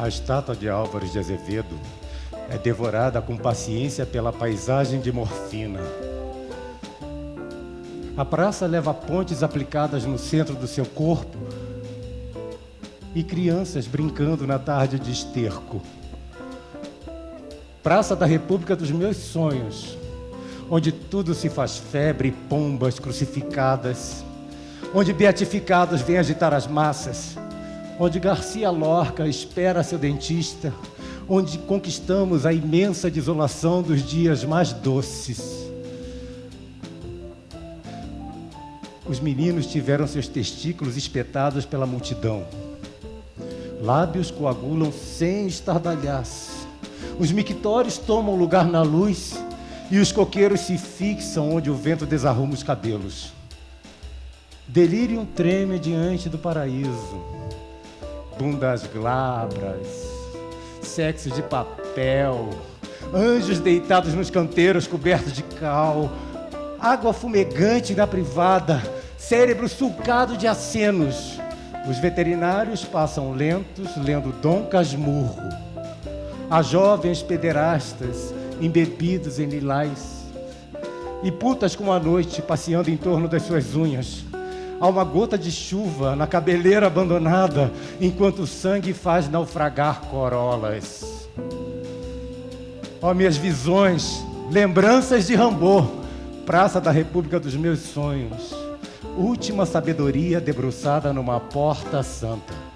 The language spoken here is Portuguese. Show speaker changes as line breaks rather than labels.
A estátua de Álvares de Azevedo é devorada com paciência pela paisagem de morfina. A praça leva pontes aplicadas no centro do seu corpo e crianças brincando na tarde de esterco. Praça da República dos meus sonhos, onde tudo se faz febre e pombas crucificadas, onde beatificados vêm agitar as massas, onde Garcia Lorca espera seu dentista, onde conquistamos a imensa desolação dos dias mais doces. Os meninos tiveram seus testículos espetados pela multidão. Lábios coagulam sem estardalhaço. Os mictórios tomam lugar na luz e os coqueiros se fixam onde o vento desarruma os cabelos. Delírio treme diante do paraíso. Bundas glabras, sexo de papel, anjos deitados nos canteiros cobertos de cal, água fumegante na privada, cérebro sulcado de acenos. Os veterinários passam lentos lendo Dom Casmurro. Há jovens pederastas embebidos em lilás e putas com a noite passeando em torno das suas unhas. Há uma gota de chuva na cabeleira abandonada enquanto o sangue faz naufragar corolas. Ó oh, minhas visões, lembranças de Rambô praça da República dos meus sonhos. Última sabedoria debruçada numa porta santa.